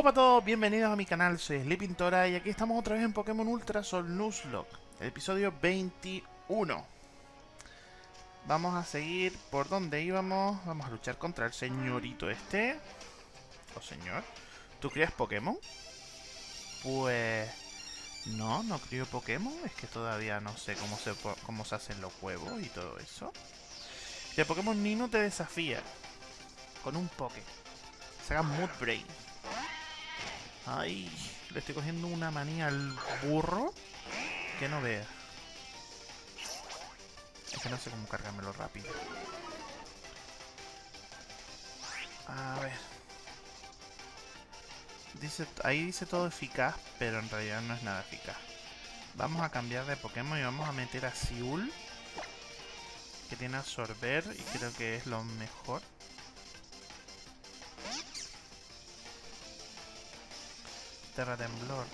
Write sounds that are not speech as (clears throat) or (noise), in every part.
Hola a todos, bienvenidos a mi canal, soy Sleepintora y aquí estamos otra vez en Pokémon Ultra Sol Nuzlocke, el episodio 21. Vamos a seguir por donde íbamos, vamos a luchar contra el señorito este. O señor, ¿tú crías Pokémon? Pues... No, no crío Pokémon, es que todavía no sé cómo se, cómo se hacen los huevos y todo eso. Y el Pokémon Nino te desafía con un Poké. Saca Moodbrain. Ay, le estoy cogiendo una manía al burro que no vea. Es que no sé cómo cargármelo rápido. A ver. Dice, ahí dice todo eficaz, pero en realidad no es nada eficaz. Vamos a cambiar de Pokémon y vamos a meter a Siul. Que tiene absorber y creo que es lo mejor. Terra Temblor.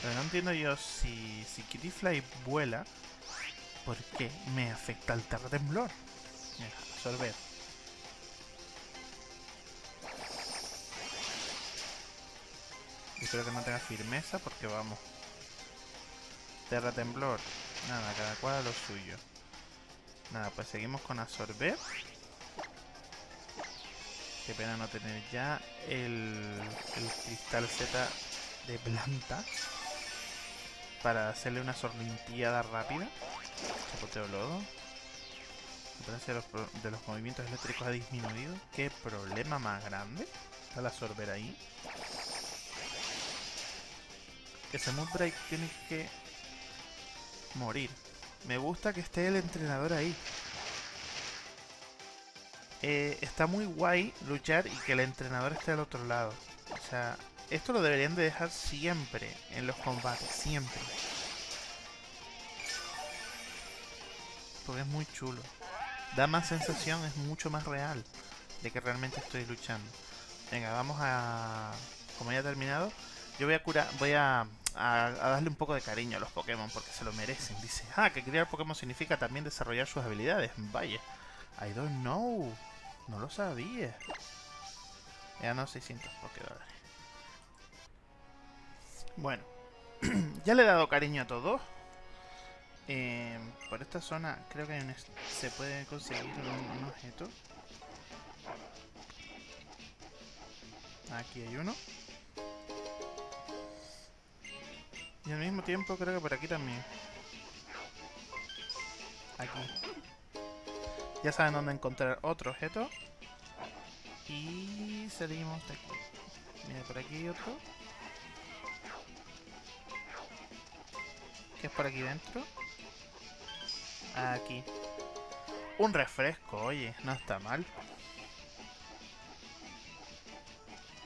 Pero no entiendo yo si, si Kittyfly vuela, ¿por qué me afecta el Terra Temblor? Mira, absorber. Espero que no tenga firmeza porque vamos. Terra Temblor. Nada, cada cual a lo suyo. Nada, pues seguimos con absorber. Qué pena no tener ya el, cristal Z de planta para hacerle una sorlimpiada rápida. Chapoteo lodo. La de los, de los movimientos eléctricos ha disminuido. Qué problema más grande. Está la sorber ahí. Ese Moonbreak tiene que morir. Me gusta que esté el entrenador ahí. Eh, está muy guay luchar y que el entrenador esté al otro lado. O sea, esto lo deberían de dejar siempre en los combates, siempre. Porque es muy chulo. Da más sensación, es mucho más real de que realmente estoy luchando. Venga, vamos a... Como ya he terminado, yo voy a curar, voy a, a, darle un poco de cariño a los Pokémon porque se lo merecen. Dice, ah, que criar Pokémon significa también desarrollar sus habilidades. Vaya, I don't know. No lo sabía. Ya no 600 Pokédólares. Bueno. (clears throat) ya le he dado cariño a todos. Eh, por esta zona creo que se puede conseguir un, objeto. Aquí hay uno. Y al mismo tiempo creo que por aquí también. Aquí. Ya saben dónde encontrar otro objeto. Y salimos de aquí. Mira, por aquí hay otro. ¿Qué es por aquí dentro? Aquí. Un refresco, oye, no está mal.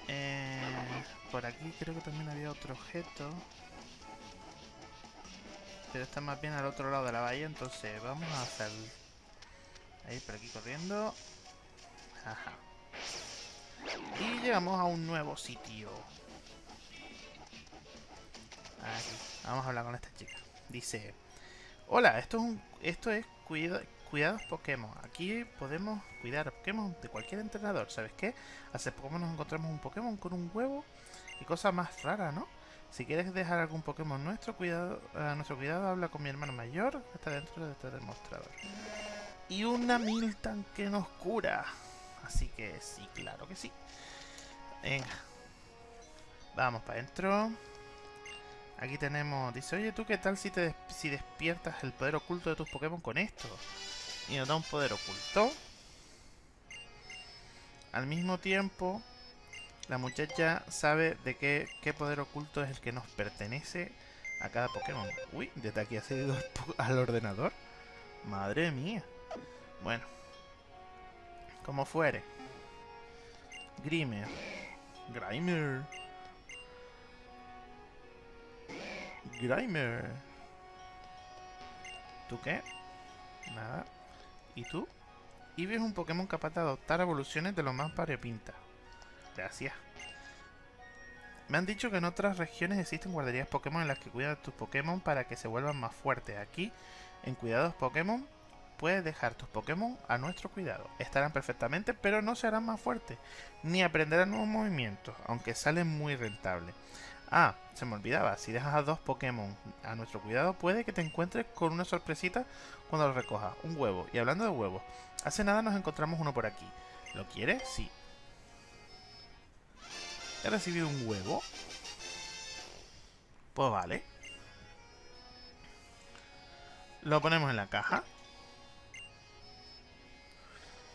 Eh, por aquí creo que también había otro objeto. Pero está más bien al otro lado de la bahía, entonces vamos a hacer Ahí, por aquí corriendo. Ajá. Y llegamos a un nuevo sitio. Aquí. Vamos a hablar con esta chica. Dice... Hola, esto es, un, esto es cuidados Pokémon. Aquí podemos cuidar Pokémon de cualquier entrenador. ¿Sabes qué? Hace poco nos encontramos un Pokémon con un huevo y cosas más raras, ¿no? Si quieres dejar algún Pokémon nuestro cuidado, a nuestro cuidado, habla con mi hermano mayor, está dentro de este demostrador y una Miltan que nos cura. Así que sí, claro que sí. Venga. Vamos para adentro. Aquí tenemos... Dice, oye, ¿tú qué tal si, te si despiertas el poder oculto de tus Pokémon con esto? Y nos da un poder oculto. Al mismo tiempo, la muchacha sabe de qué, qué poder oculto es el que nos pertenece a cada Pokémon. Uy, desde aquí ha seguido (laughs) al ordenador. Madre mía. Bueno. Como fuere. Grimer. Grimer. Grimer. ¿Tú qué? Nada. ¿Y tú? Eevee es un Pokémon capaz de adoptar evoluciones de lo más variopinta. Gracias. Me han dicho que en otras regiones existen guarderías Pokémon en las que cuidan tus Pokémon para que se vuelvan más fuertes. Aquí, en Cuidados Pokémon, puedes dejar tus Pokémon a nuestro cuidado. Estarán perfectamente, pero no se harán más fuertes, ni aprenderán nuevos movimientos, aunque salen muy rentables. Ah, se me olvidaba, si dejas a dos Pokémon a nuestro cuidado, puede que te encuentres con una sorpresita cuando los recojas. Un huevo. Y hablando de huevos, hace nada nos encontramos uno por aquí. ¿Lo quieres? Sí. He recibido un huevo. Pues vale. Lo ponemos en la caja.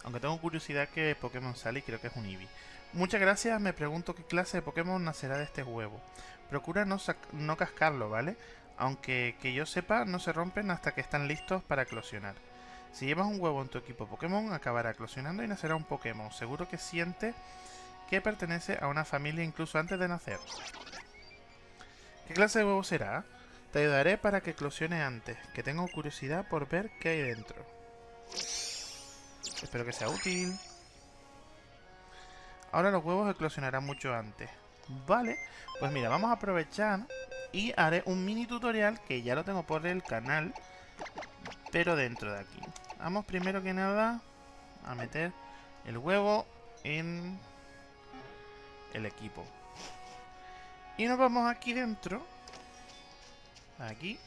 Aunque tengo curiosidad que Pokémon sale y creo que es un Eevee. Muchas gracias, me pregunto qué clase de Pokémon nacerá de este huevo. Procura no, no cascarlo, ¿vale? Aunque que yo sepa, no se rompen hasta que están listos para eclosionar. Si llevas un huevo en tu equipo Pokémon, acabará eclosionando y nacerá un Pokémon. Seguro que siente que pertenece a una familia incluso antes de nacer. ¿Qué clase de huevo será? Te ayudaré para que eclosione antes, que tengo curiosidad por ver qué hay dentro. Espero que sea útil. Ahora los huevos eclosionarán mucho antes. Vale, pues mira, vamos a aprovechar y haré un mini tutorial que ya lo tengo por el canal, pero dentro de aquí. Vamos primero que nada a meter el huevo en el equipo. Y nos vamos aquí dentro. Aquí.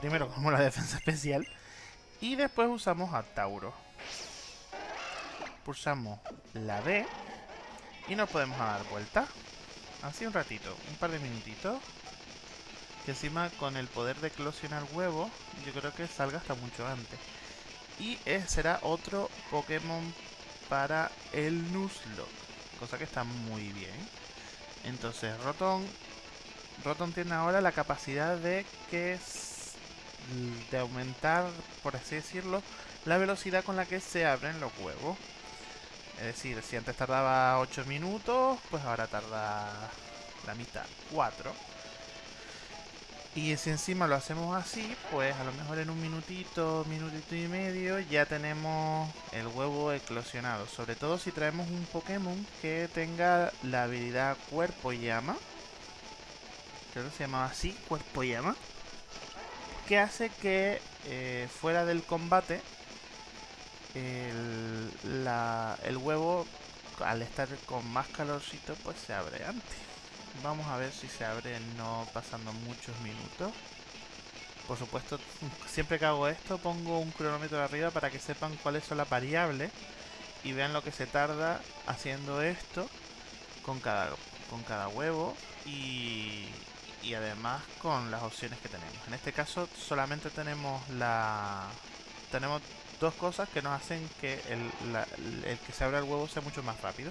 Primero (laughs) como la defensa especial. Y después usamos a Tauro. Pulsamos la B. Y nos podemos dar vuelta. Así un ratito, un par de minutitos. Que encima con el poder de eclosionar huevo, yo creo que salga hasta mucho antes. Y será otro Pokémon para el Nuzlocke. Cosa que está muy bien. Entonces, Rotom... Rotom tiene ahora la capacidad de que de aumentar, por así decirlo, la velocidad con la que se abren los huevos. Es decir, si antes tardaba 8 minutos, pues ahora tarda la mitad, 4. Y si encima lo hacemos así, pues a lo mejor en un minutito, minutito y medio ya tenemos el huevo eclosionado. Sobre todo si traemos un Pokémon que tenga la habilidad Cuerpo Llama. Creo que se llamaba así, Cuerpo Llama. Que hace que eh, fuera del combate el, el huevo al estar con más calorcito pues se abre antes. Vamos a ver si se abre no pasando muchos minutos. Por supuesto, (laughs) siempre que hago esto pongo un cronómetro arriba para que sepan cuáles son las variables y vean lo que se tarda haciendo esto con cada, con cada huevo y, y además con las opciones que tenemos. En este caso solamente tenemos la tenemos dos cosas que nos hacen que el, que se abra el huevo sea mucho más rápido.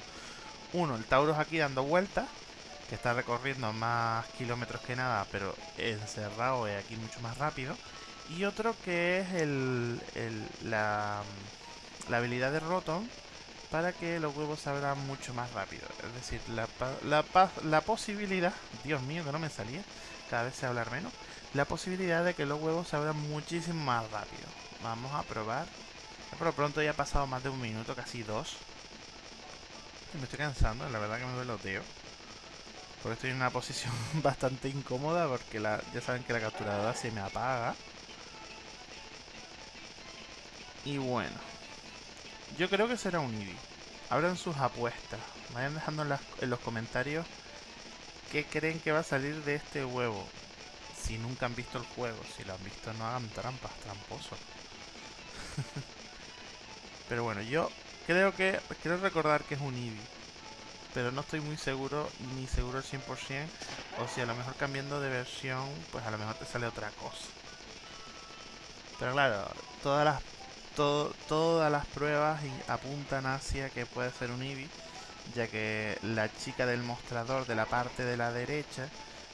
Uno, el Tauros aquí dando vueltas que está recorriendo más kilómetros que nada, pero encerrado es aquí mucho más rápido. Y otro que es el, la, la, habilidad de Rotom para que los huevos se abran mucho más rápido. Es decir, la, posibilidad, Dios mío que no me salía, cada vez se hablar menos, la posibilidad de que los huevos se abran muchísimo más rápido. Vamos a probar. Pero pronto ya ha pasado más de un minuto, casi dos. Me estoy cansando, la verdad que me duele los. Porque estoy en una posición (laughs) bastante incómoda porque ya saben que la capturadora se me apaga. Y bueno. Yo creo que será un Eevee. Abran sus apuestas. Vayan dejando en, los comentarios qué creen que va a salir de este huevo. Si nunca han visto el juego. Si lo han visto no hagan trampas, tramposos. (laughs) Pero bueno, yo creo que... Quiero recordar que es un Eevee pero no estoy muy seguro, ni seguro al 100%, o si a lo mejor cambiando de versión, pues a lo mejor te sale otra cosa. Pero claro, todas las todas las pruebas apuntan hacia que puede ser un Eevee, ya que la chica del mostrador de la parte de la derecha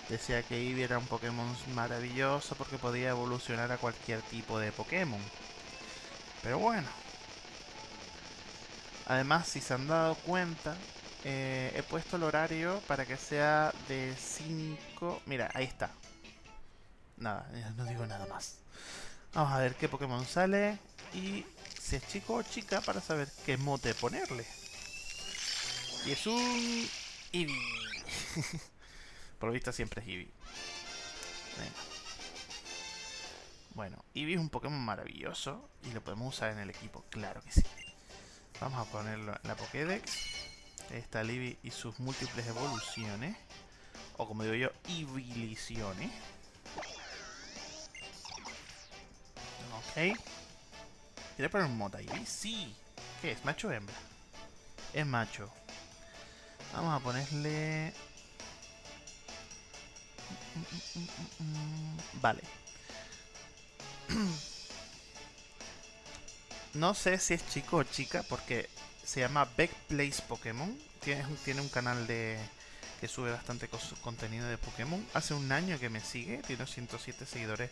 decía que Eevee era un Pokémon maravilloso porque podía evolucionar a cualquier tipo de Pokémon. Pero bueno. Además, si se han dado cuenta, eh, he puesto el horario para que sea de 5... Mira, ahí está. Nada, (laughs) no digo nada más. Vamos a ver qué Pokémon sale y si es chico o chica para saber qué mote ponerle. Y es un... Eevee. (laughs) Por lo visto siempre es Eevee. Bueno, Eevee es un Pokémon maravilloso y lo podemos usar en el equipo, claro que sí. Vamos a ponerlo en la Pokédex. Está Eevee y sus múltiples evoluciones. O como digo yo, Eeviliciones. Ok. ¿Quiere poner un Mota Eevee? Sí. ¿Qué es? ¿Macho o hembra? Es macho. Vamos a ponerle... Vale. (clears throat) no sé si es chico o chica porque se llama Beck Plays Pokémon. Tiene, tiene un canal de que sube bastante contenido de Pokémon. Hace un año que me sigue, tiene 107 seguidores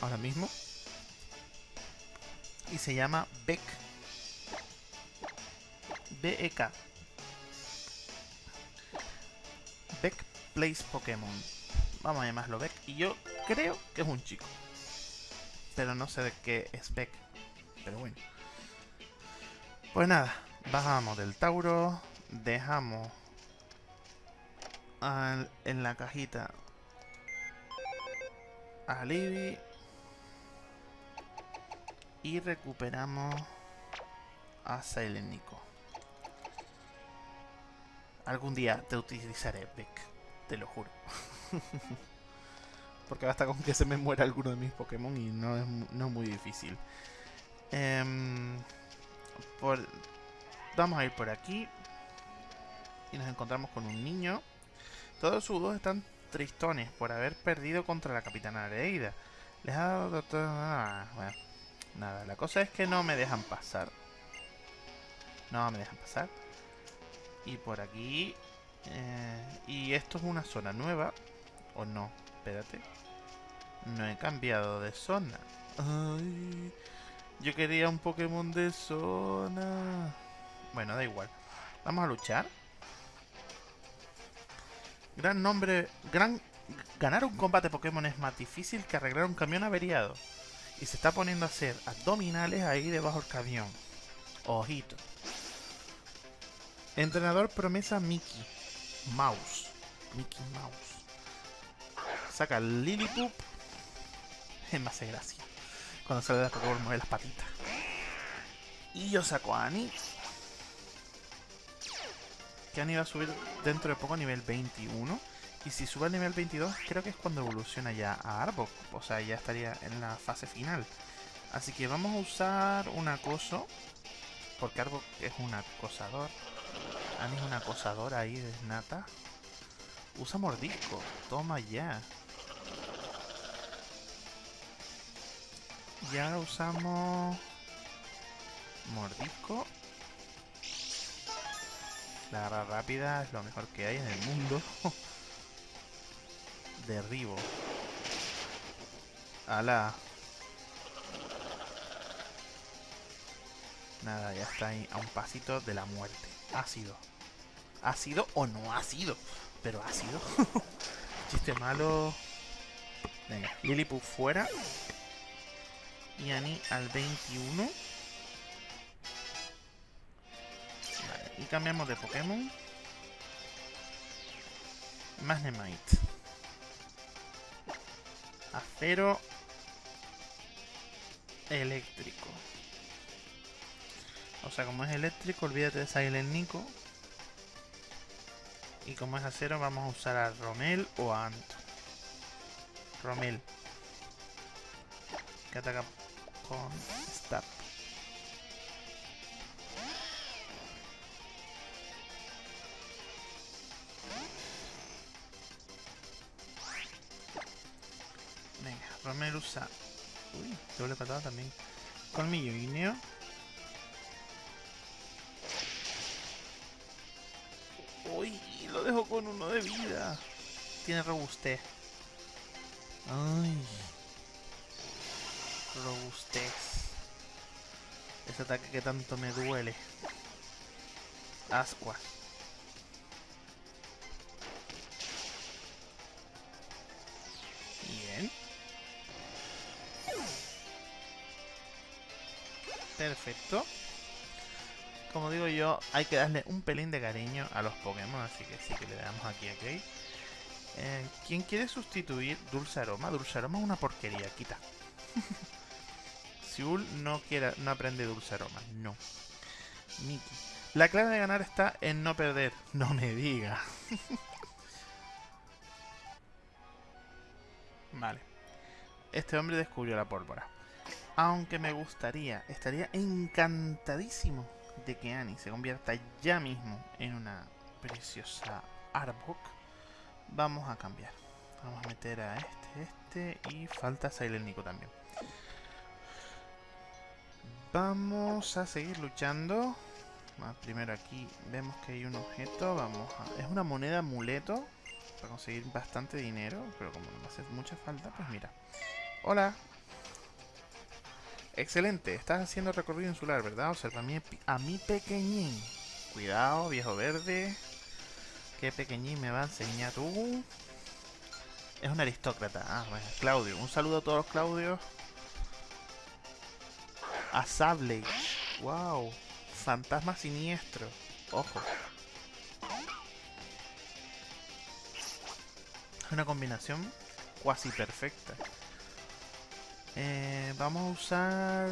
ahora mismo. Y se llama Beck. B-E-K. Beck Plays Pokémon. Vamos a llamarlo Beck. Y yo creo que es un chico. Pero no sé de qué es Beck. Pero bueno. Pues nada. Bajamos del Tauro. Dejamos en la cajita a Libby. Y recuperamos a Silent Nico. Algún día te utilizaré, Beck. Te lo juro. (laughs) Porque basta con que se me muera alguno de mis Pokémon y no es, muy difícil. Em, vamos a ir por aquí. Y nos encontramos con un niño. Todos sus dos están tristones por haber perdido contra la Capitana Leida. Les ha dado... Ah, bueno, nada, la cosa es que no me dejan pasar. No me dejan pasar. Y por aquí... Eh, y esto es una zona nueva. ¿O no? Espérate. No he cambiado de zona. Yo quería un Pokémon de zona. Bueno, da igual. Vamos a luchar. Gran nombre... Gran... Ganar un combate Pokémon es más difícil que arreglar un camión averiado. Y se está poniendo a hacer abdominales ahí debajo del camión. Ojito. Entrenador promesa Mickey. Mouse. Mickey Mouse. Saca Lillipup. Me hace gracia. Cuando sale la Pokémon mueve las patitas. Y yo saco a Annie. Que Annie va a subir dentro de poco a nivel 21. Y si sube al nivel 22, creo que es cuando evoluciona ya a Arbok. O sea, ya estaría en la fase final. Así que vamos a usar un acoso. Porque Arbok es un acosador. Annie es una acosadora ahí de nata. Usa mordisco. Toma ya. Y ahora usamos... Mordisco. La rápida es lo mejor que hay en el mundo. (laughs) Derribo. ¡Hala! Nada, ya está ahí a un pasito de la muerte. Ácido. ¿Ha sido o no ha sido? Pero ha sido. (laughs) Chiste malo. Venga, Lilliput fuera. Y Annie al 21. Vale, y cambiamos de Pokémon. Magnemite. Acero. Eléctrico. O sea, como es eléctrico, olvídate de Silent Nico. Y como es acero, vamos a usar a Romel o a Ant. Romel. Que ataca con Stab. Venga, Romel usa... Uy, doble patada también. Colmillo guineo. lo dejo con uno de vida. Tiene robustez. Ay. Robustez. Ese ataque que tanto me duele. Ascuas. Perfecto como digo yo, hay que darle un pelín de cariño a los Pokémon, así que sí que le damos aquí a eh, ¿Quién quiere sustituir Dulce Aroma? Dulce Aroma es una porquería, quita. (laughs) Siul no quiere, no aprende dulce aroma. No. Mickey. La clave de ganar está en no perder. No me diga. (laughs) vale. Este hombre descubrió la pólvora. Aunque me gustaría, estaría encantadísimo de que Annie se convierta ya mismo en una preciosa Arbok. Vamos a cambiar. Vamos a meter a este, este y falta Silent Nico también. Vamos a seguir luchando. primero aquí vemos que hay un objeto. Vamos a... Es una moneda amuleto. Para conseguir bastante dinero. Pero como no me hace mucha falta, pues mira. Hola. Excelente. Estás haciendo recorrido insular, ¿verdad? Observa a mi, a mi pequeñín. Cuidado, viejo verde. ¿Qué pequeñín me va a enseñar tú? Es un aristócrata. Ah, bueno, Claudio. Un saludo a todos los Claudios. A Sable. Wow. Fantasma siniestro. Ojo. Es una combinación cuasi perfecta. Eh, vamos a usar...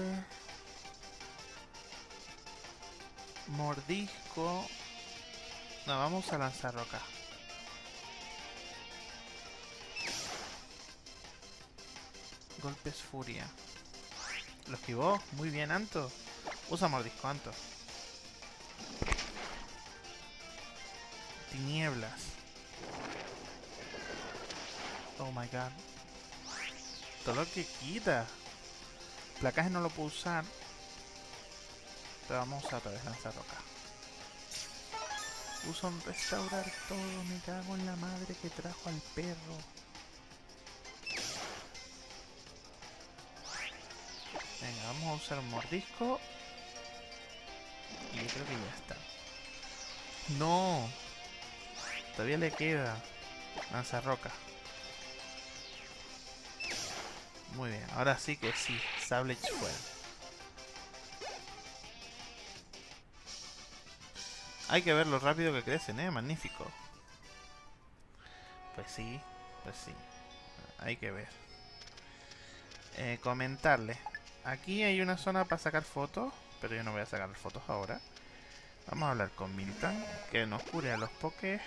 Mordisco. No, vamos a lanzar roca. Golpes furia. Lo esquivó. Muy bien, Anto. Usa mordisco, Anto. Tinieblas. Oh my god. Todo lo que quita. Placaje no lo puedo usar. Pero vamos a usar otra vez lanzar roca. Usa un restaurar todo. Me cago en la madre que trajo al perro. Venga, vamos a usar un mordisco. Y yo creo que ya está. ¡No! Todavía le queda. Lanza roca. Muy bien, ahora sí que sí. Sablage fuera. Hay que ver lo rápido que crecen, ¿eh? Magnífico. Pues sí, pues sí. Hay que ver. Eh, comentarle. Aquí hay una zona para sacar fotos, pero yo no voy a sacar fotos ahora. Vamos a hablar con Milton, que nos cure a los pokés.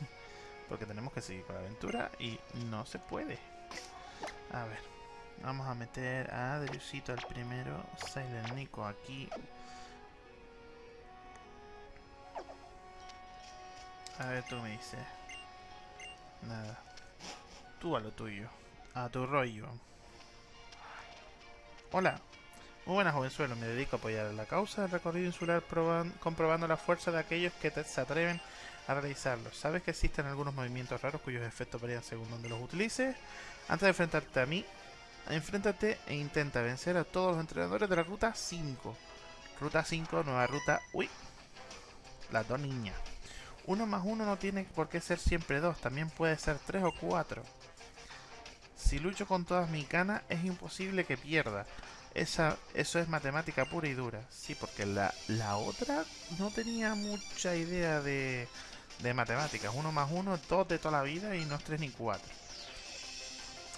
(laughs) Porque tenemos que seguir con la aventura y no se puede. A ver, vamos a meter a Adriusito al primero, Silent Nico aquí. A ver, tú me dices. Nada. Tú a lo tuyo. A tu rollo. Hola. Muy buenas, jovenzuelo. Me dedico a apoyar la causa del recorrido insular comprobando la fuerza de aquellos que se atreven a realizarlo. ¿Sabes que existen algunos movimientos raros cuyos efectos varían según donde los utilices? Antes de enfrentarte a mí, enfréntate e intenta vencer a todos los entrenadores de la ruta 5. Ruta 5, nueva ruta... ¡Uy! Las dos niñas. Uno más uno no tiene por qué ser siempre dos, también puede ser tres o cuatro. Si lucho con todas mis canas, es imposible que pierda. Esa, eso es matemática pura y dura. Sí, porque la, la otra no tenía mucha idea de, de matemáticas. Uno más uno, dos de toda la vida y no es tres ni cuatro.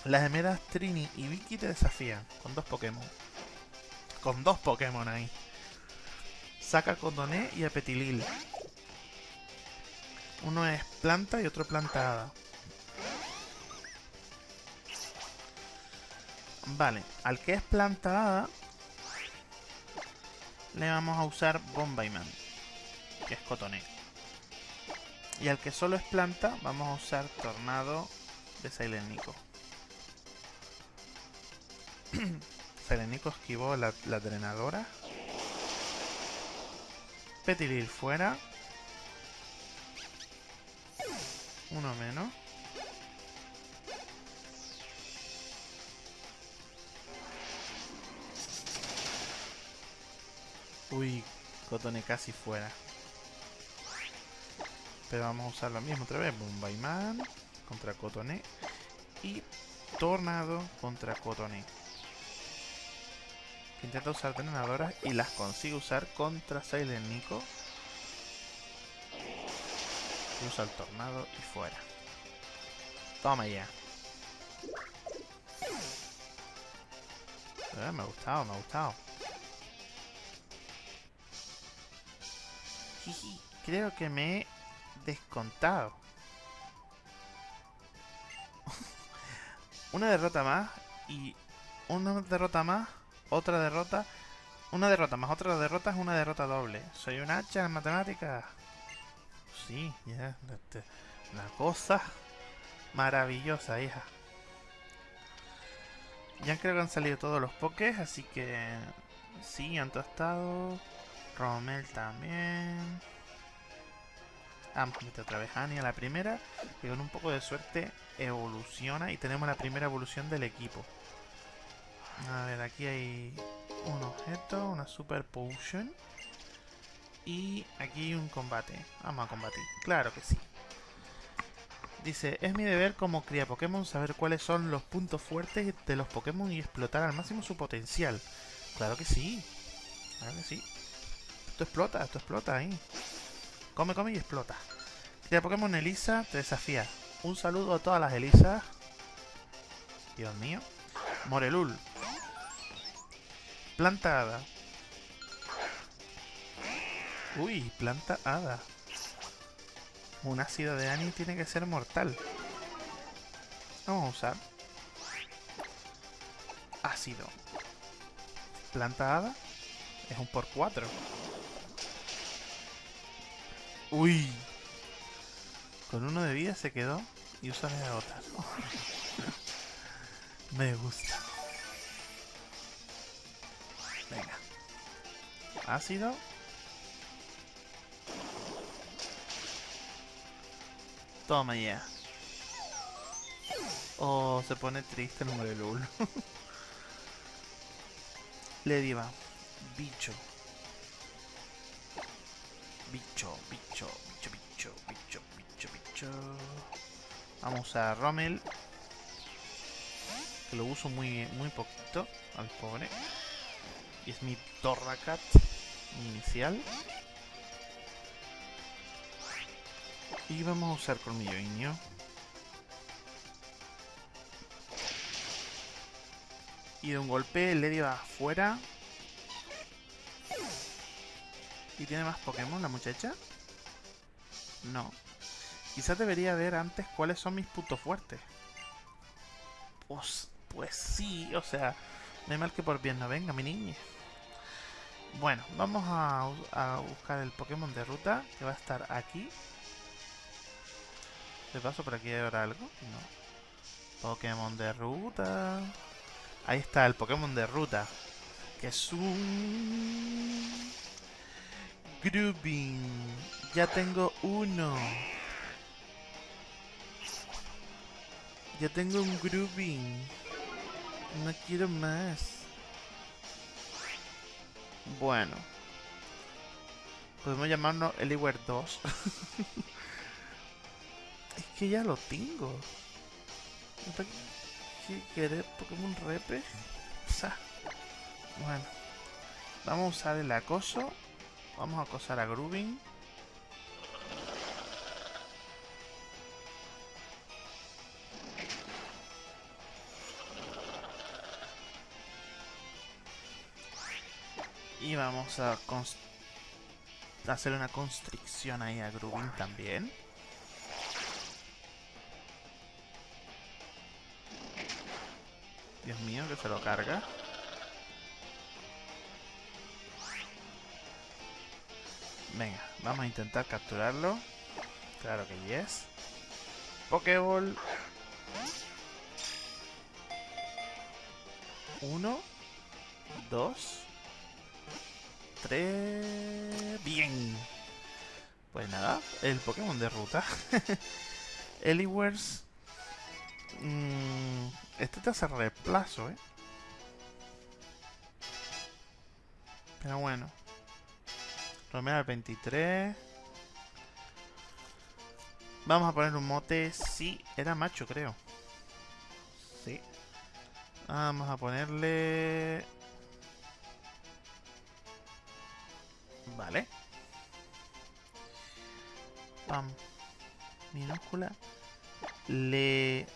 Las gemelas Trini y Vicky te desafían con dos Pokémon. Con dos Pokémon ahí. Saca Condoné y a Petilil. Uno es planta y otro plantada. Vale, al que es plantada le vamos a usar Bombayman, que es Cotoné. Y al que solo es planta vamos a usar Tornado de Silent Nico. (clears throat) Silent Nico esquivó la, drenadora. Petilil fuera. Uno menos. Uy, Cotone casi fuera. Pero vamos a usar lo mismo otra vez. Bombaiman contra Cotone. Y Tornado contra Cotone. Intenta usar drenadoras y las consigue usar contra Silent Nico. usa el tornado y fuera. Toma ya. Eh, me ha gustado, me ha gustado. Creo que me he descontado. (laughs) una derrota más y una derrota más, otra derrota, una derrota más otra derrota es una derrota doble. Soy un hacha en matemáticas. Sí, ya, este, una cosa maravillosa, hija. Ya creo que han salido todos los pokés, así que sí, han tostado. Romel también. Vamos a meter otra vez a Annie a la primera. Y con un poco de suerte evoluciona y tenemos la primera evolución del equipo. A ver, aquí hay un objeto, una super potion. Y aquí un combate. Vamos a combatir. Claro que sí. Dice, es mi deber como cría Pokémon saber cuáles son los puntos fuertes de los Pokémon y explotar al máximo su potencial. Claro que sí. Claro que sí. Esto explota, esto explota ahí. Come, come y explota. Cría Pokémon Elisa te desafía. Un saludo a todas las Elisas. Dios mío. Morelul. Planta hada. Uy, planta hada. Un ácido de Ani tiene que ser mortal. Vamos a usar. Ácido. Planta hada. Es un por 4. Uy. Con uno de vida se quedó y usa la otra. (laughs) Me gusta. Ácido. Toma ya. Oh, se pone triste el Morelul. (laughs) Le diva. Bicho. Bicho, bicho, bicho, bicho, bicho, bicho, bicho. Vamos a Rommel. Que lo uso muy, muy poquito. Al pobre. Y es mi Torracat inicial. Y vamos a usar colmillo iño. Y de un golpe le va afuera. ¿Y tiene más Pokémon la muchacha? No. Quizás debería ver antes cuáles son mis puntos fuertes. Pues, pues sí, o sea, no hay mal que por bien no venga, mi niña. Bueno, vamos a, a buscar el Pokémon de ruta, que va a estar aquí. ¿De paso por aquí habrá algo? No. Pokémon de ruta. Ahí está el Pokémon de ruta. Que es un... Grooving. Ya tengo uno. Ya tengo un Grooving. No quiero más. Bueno. Podemos llamarnos Eliware (laughs) 2. Es que ya lo tengo. ¿Qué querer Pokémon Repe? Bueno. Vamos a usar el acoso. Vamos a acosar a Grooving. Y vamos a hacer una constricción ahí a Grooving también. Dios mío, que se lo carga. Venga, vamos a intentar capturarlo. Claro que yes. Pokéball. Uno. Dos. Tres. Bien. Pues nada, el Pokémon de ruta. (laughs) Eliwers. Mmm este te hace reemplazo, ¿eh? Pero bueno. Romero al 23. Vamos a poner un mote. Sí, era macho, creo. Sí. Vamos a ponerle... Vale. Pam. Minúscula. Le...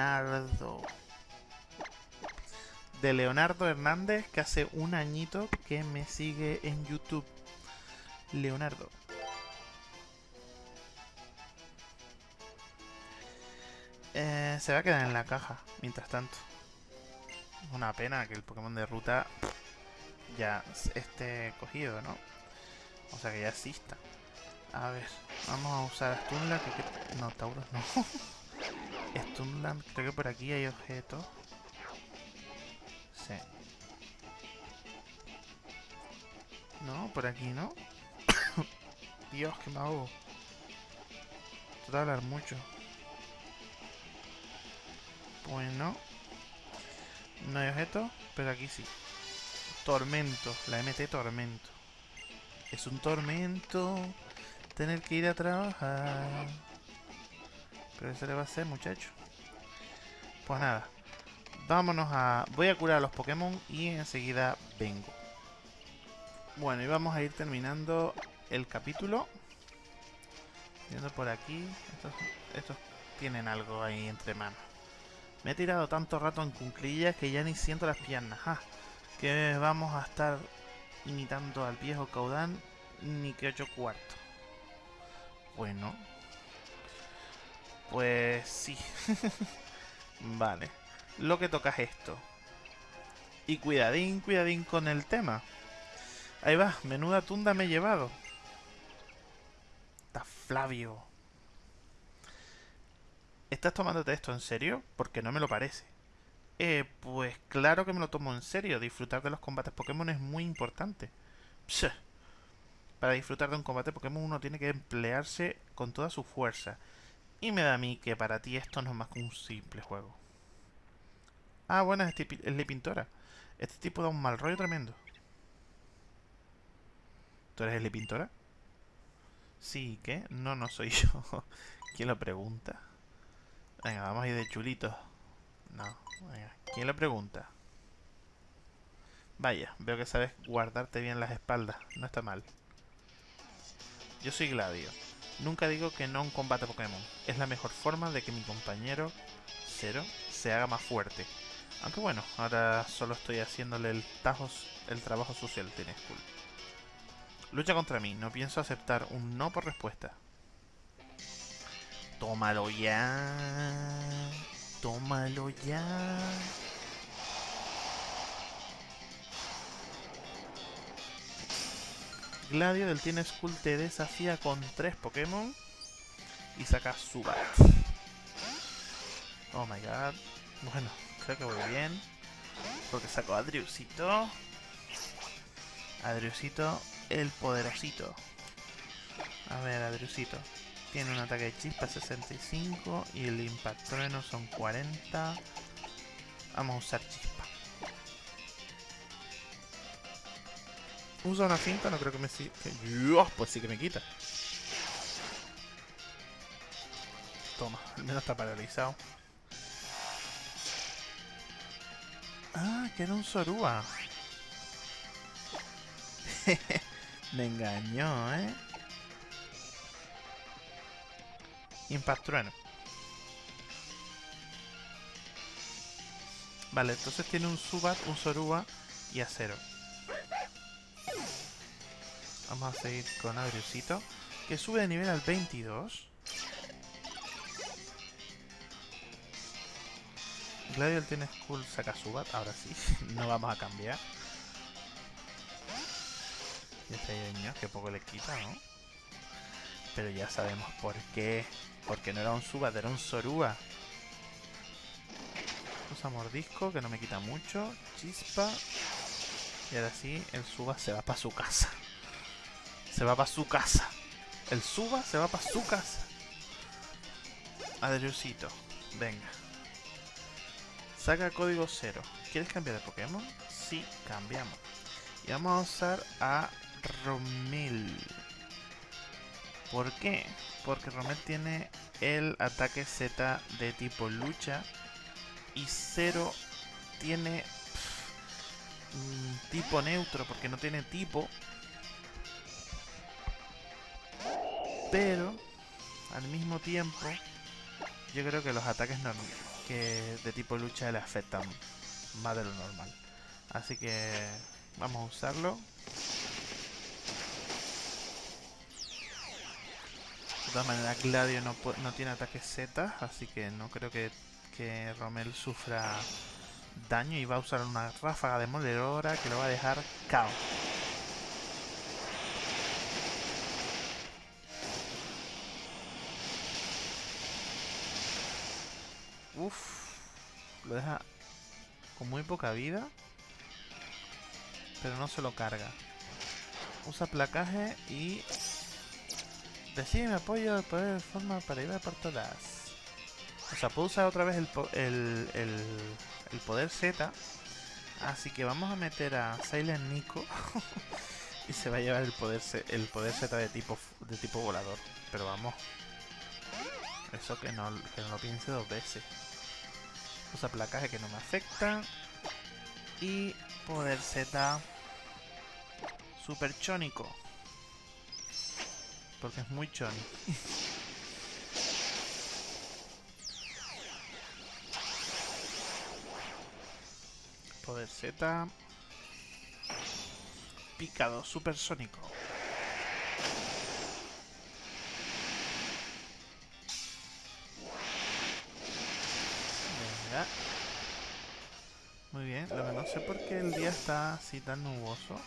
Leonardo. de Leonardo Hernández, que hace un añito que me sigue en YouTube. Leonardo. Eh, se va a quedar en la caja, mientras tanto. Una pena que el Pokémon de ruta ya esté cogido, ¿no? O sea que ya exista. A ver, vamos a usar Stunland. Que, no, Tauros no. (laughs) Stunland, creo que por aquí hay objetos. Sí. No, por aquí no. (coughs) Dios, que me ahogo. De hablar mucho. Bueno. No hay objeto, pero aquí sí. Tormento, la MT Tormento. Es un tormento tener que ir a trabajar. Pero eso le va a hacer, muchacho. Pues nada. Vámonos a... Voy a curar a los Pokémon y enseguida vengo. Bueno, y vamos a ir terminando el capítulo. Viendo por aquí. Estos, estos tienen algo ahí entre manos. Me he tirado tanto rato en cunclillas que ya ni siento las piernas. Ah, que vamos a estar imitando al viejo Caudán ni que ocho cuartos. Bueno. Pues sí. (laughs) vale. Lo que toca es esto. Y cuidadín, cuidadín con el tema. Ahí va, menuda tunda me he llevado. Está Flavio. ¿Estás tomándote esto en serio? Porque no me lo parece. Eh, pues claro que me lo tomo en serio. Disfrutar de los combates Pokémon es muy importante. Para disfrutar de un combate Pokémon uno tiene que emplearse con toda su fuerza. Y me da a mí que para ti esto no es más que un simple juego. Ah, bueno, es, es Pintora. Este tipo da un mal rollo tremendo. ¿Tú eres el Pintora? Sí, ¿qué? No, no soy (laughs) yo. ¿Quién lo pregunta? Venga, vamos a ir de chulito. No, venga. ¿Quién lo pregunta? Vaya, veo que sabes guardarte bien las espaldas. No está mal. Yo soy Gladio. Nunca digo que no un combate Pokémon. Es la mejor forma de que mi compañero Cero se haga más fuerte. Aunque bueno, ahora solo estoy haciéndole el, tajos, el trabajo social tiene School. Lucha contra mí. No pienso aceptar un no por respuesta. Tómalo ya. Tómalo ya. Gladio del Tiene School te desafía con tres Pokémon y saca Subat. Oh my god. Bueno, creo que voy bien. Porque saco a Adriusito. Adriusito, el poderosito. A ver, Adriusito. Tiene un ataque de chispa 65 y el impacto trueno son 40. Vamos a usar chispa. Usa una finta, no creo que me siga. Pues sí que me quita. Toma, al menos está paralizado. Ah, que era un Sorua. (laughs) me engañó, ¿eh? Impact Trueno. Vale, entonces tiene un Subat, un Sorua y Acero. Vamos a seguir con Adriusito, que sube de nivel al 22. Gladiol tiene Skull saca Subat, ahora sí, (laughs) no vamos a cambiar. Y este niño, que poco le quita, ¿no? Pero ya sabemos por qué. Porque no era un Subat, era un Sorua. Usa mordisco, que no me quita mucho. Chispa. Y ahora sí, el Suba se va para su casa. Se va para su casa. El Suba se va para su casa. Adriusito. Venga. Saca código 0. ¿Quieres cambiar de Pokémon? Sí, cambiamos. Y vamos a usar a Romil. ¿Por qué? Porque Romel tiene el ataque Z de tipo lucha y Zero tiene tipo neutro porque no tiene tipo. Pero al mismo tiempo yo creo que los ataques que de tipo lucha le afectan más de lo normal. Así que vamos a usarlo. De todas maneras, Gladio no, no tiene ataques Z, así que no creo que, que Romel sufra daño y va a usar una ráfaga de demoledora que lo va a dejar KO. Uf, lo deja con muy poca vida, pero no se lo carga. Usa placaje y decide mi apoyo de poder de forma para ir a por todas. O sea, puedo usar otra vez el, el, el, el poder Z. Así que vamos a meter a Silent Nico. (laughs) y se va a llevar el poder el poder Z de tipo de tipo volador. Pero vamos. Eso que no, que no lo piense dos veces. Usa placaje que no me afecta. Y poder Z super chónico. Porque es muy choni. poder Z. Picado supersónico. Venga. Muy bien, lo que no sé por qué el día está así tan nuboso.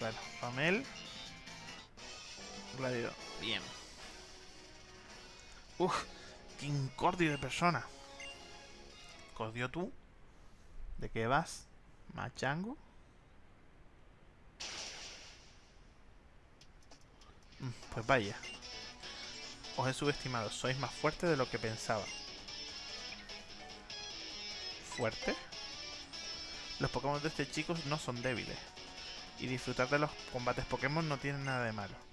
Bueno, Pamel. Bien. Uf, qué incordio de persona. Cordio tú. ¿De qué vas? ¿Machango? Mm, pues vaya. Os he subestimado. Sois más fuertes de lo que pensaba. ¿Fuerte? Los Pokémon de este chico no son débiles. Y disfrutar de los combates Pokémon no tiene nada de malo.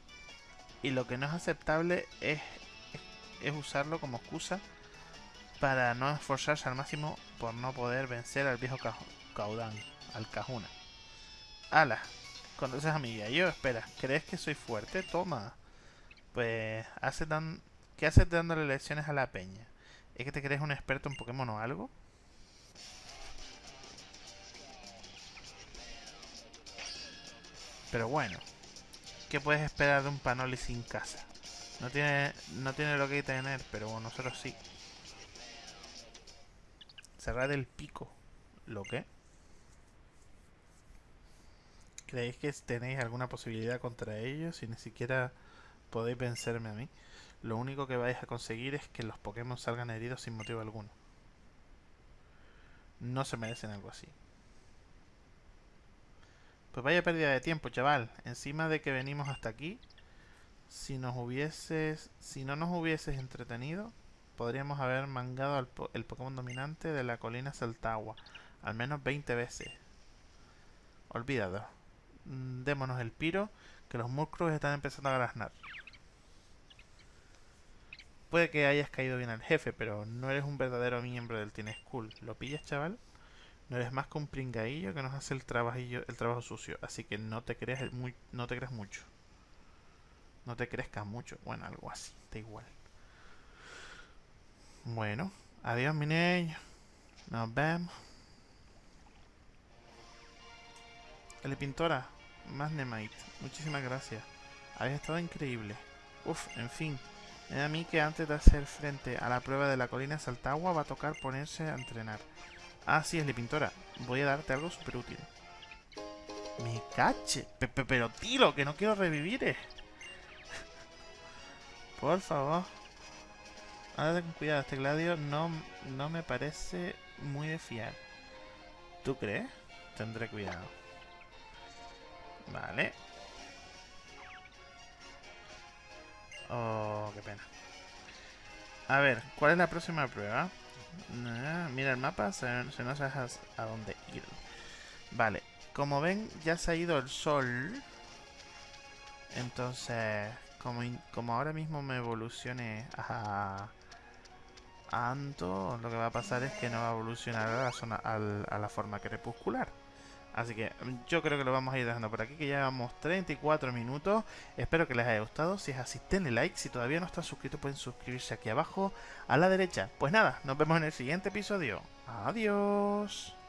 Y lo que no es aceptable es, es usarlo como excusa para no esforzarse al máximo por no poder vencer al viejo Caudán, al Cajuna. ¡Hala! ¿Conoces a mi yo? Espera, ¿crees que soy fuerte? Toma. Pues. ¿qué haces dándole lecciones a la peña? ¿Es que te crees un experto en Pokémon o algo? Pero bueno, ¿qué puedes esperar de un Panoli sin casa? No tiene, no tiene lo que tener, pero nosotros sí. Cerrar el pico. ¿Lo qué? ¿Creéis que tenéis alguna posibilidad contra ellos? Si ni siquiera podéis vencerme a mí. Lo único que vais a conseguir es que los Pokémon salgan heridos sin motivo alguno. No se merecen algo así. Pues vaya pérdida de tiempo, chaval. Encima de que venimos hasta aquí, si nos hubieses, si no nos hubieses entretenido, podríamos haber mangado el Pokémon dominante de la colina Saltagua al menos 20 veces. Olvídalo. Mm, démonos el piro, que los músculos están empezando a graznar. Puede que hayas caído bien al jefe, pero no eres un verdadero miembro del Team School. ¿Lo pillas, chaval? No eres más que un pringadillo que nos hace el, el trabajo sucio. Así que no te creas, muy, no te creas mucho. No te crezcas mucho. Bueno, algo así. Da igual. Bueno, adiós mi niño. Nos vemos. El pintora, Magnemite, muchísimas gracias. Habéis estado increíble. Uf, en fin. Me da a mí que antes de hacer frente a la prueba de la colina Saltagua va a tocar ponerse a entrenar. Ah, sí, es pintora. Voy a darte algo súper útil. Me cache. pero tiro, que no quiero revivir. Eh. (laughs) Por favor. Ahora con cuidado, este gladio no, no me parece muy de fiar. ¿Tú crees? Tendré cuidado. Vale. Oh, qué pena. A ver, ¿cuál es la próxima prueba? Mira el mapa, se, no sabes a dónde ir. Vale, como ven, ya se ha ido el sol. Entonces, como, como ahora mismo me evolucione a Anto, lo que va a pasar es que no va a evolucionar a la, zona, a la forma crepuscular. Así que mm, yo creo que lo vamos a ir dejando por aquí, que ya llevamos 34 minutos. Espero que les haya gustado. Si es así, denle like. Si todavía no están suscritos, pueden suscribirse aquí abajo a la derecha. Pues nada, nos vemos en el siguiente episodio. Adiós.